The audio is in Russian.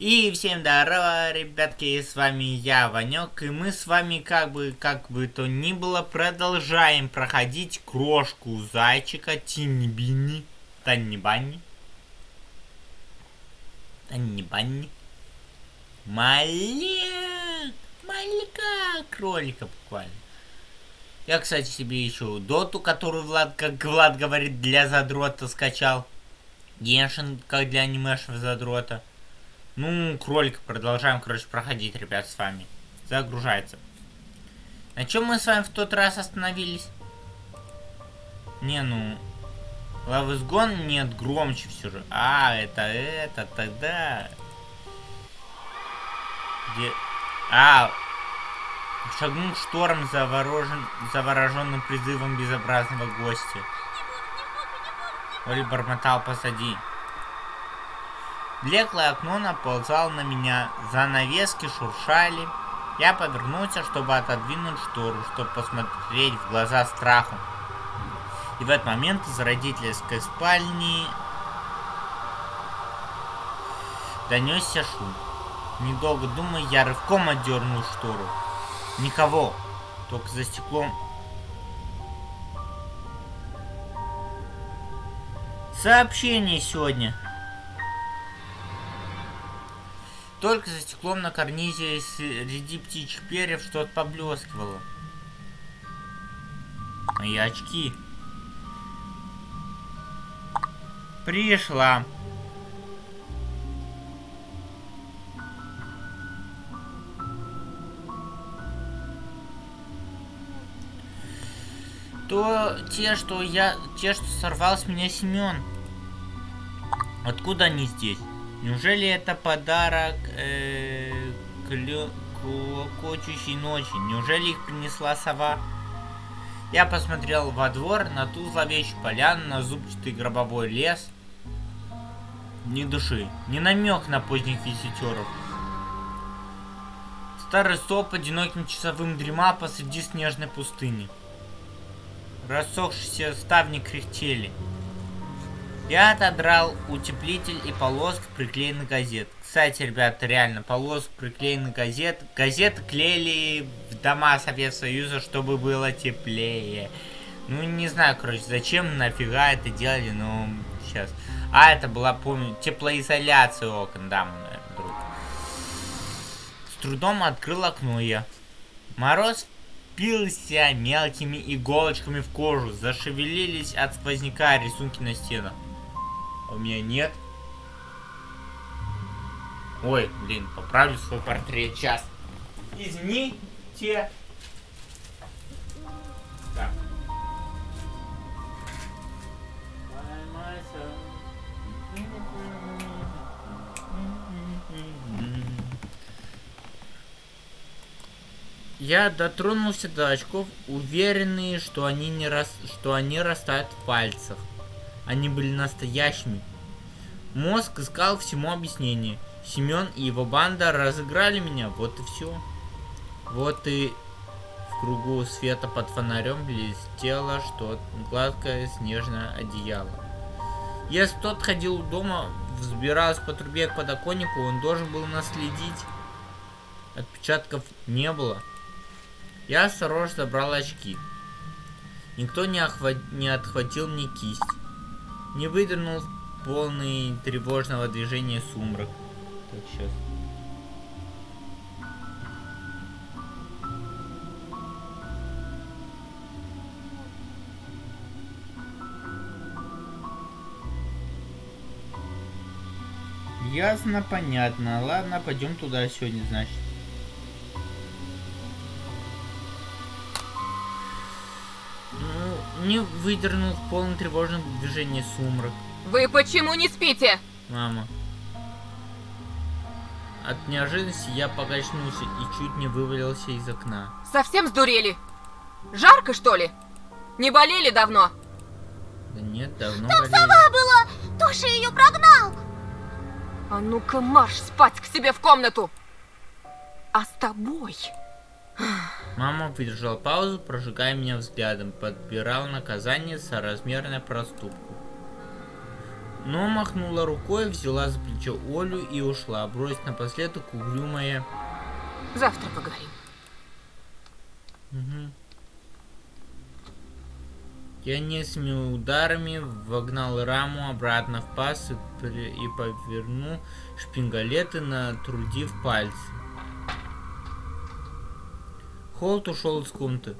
И всем здорово, ребятки, с вами я, Ванек, и мы с вами, как бы, как бы то ни было, продолжаем проходить крошку зайчика Тинни-Бинни, Танни-Банни, Танни-Банни, Малек, маленького кролика буквально. Я, кстати, себе еще доту, которую Влад, как Влад говорит, для задрота скачал. Геншин, как для анимешев задрота. Ну, кролик продолжаем, короче, проходить, ребят, с вами. Загружается. На чем мы с вами в тот раз остановились? Не, ну... Лавызгон нет, громче все же. А, это, это, тогда... Где... А, шагнул шторм заворожен, завороженным призывом безобразного гостя. Оли бормотал посади. Блеклое окно наползало на меня, занавески шуршали. Я повернулся, чтобы отодвинуть штору, чтобы посмотреть в глаза страху. И в этот момент из родительской спальни донесся шум. Недолго думая, я рывком отдернул штору. Никого, только за стеклом Сообщение сегодня. Только за стеклом на карнизе среди птичьих перьев что-то поблескивало. Мои очки. Пришла. То те, что я... Те, что сорвал с меня Семен. Откуда они здесь? Неужели это подарок э, клокочущей ночи? Неужели их принесла сова? Я посмотрел во двор, на ту зловещую поляну, на зубчатый гробовой лес. Ни души, ни намек на поздних визитеров. Старый стоп одиноким часовым дремал посреди снежной пустыни. Рассохшиеся ставни кряхтели. Я отодрал утеплитель и полоск приклеенных газет. Кстати, ребята, реально, полоск приклеенных газет. Газеты клеили в дома Советского Союза, чтобы было теплее. Ну, не знаю, короче, зачем, нафига это делали, но сейчас. А, это была, помню, теплоизоляция окон, да, мой друг. С трудом открыл окно я. Мороз впился мелкими иголочками в кожу. Зашевелились от сквозняка рисунки на стенах. А у меня нет. Ой, блин, поправлю свой портрет. Сейчас. Извините. Так. Я дотронулся до очков, уверенный, что они не рас... что они растают в пальцах. Они были настоящими. Мозг искал всему объяснение. Семен и его банда разыграли меня, вот и все. Вот и в кругу света под фонарем блестело что гладкое снежное одеяло. Если тот ходил у дома, взбирался по трубе к подоконнику, он должен был наследить. Отпечатков не было. Я осторожно забрал очки. Никто не, охват... не отхватил мне кисть не выдернул полный тревожного движения сумрак. Так, сейчас. Ясно, понятно. Ладно, пойдем туда сегодня, значит. Не выдернул в полном тревожном движении сумрак. Вы почему не спите? Мама. От неожиданности я покачнулся и чуть не вывалился из окна. Совсем сдурели? Жарко, что ли? Не болели давно? Да нет, давно Там болели. сова была! Тоша ее прогнал! А ну-ка марш спать к себе в комнату! А с тобой... Мама выдержала паузу, прожигая меня взглядом, подбирал наказание соразмерное проступку. но махнула рукой, взяла за плечо Олю и ушла, бросив напоследок угрюмое Завтра поговорим. Угу. Я несколькими ударами вогнал раму обратно в паз и, при- и повернул шпингалеты, натрудив пальцы. Холт ушел из комнаты.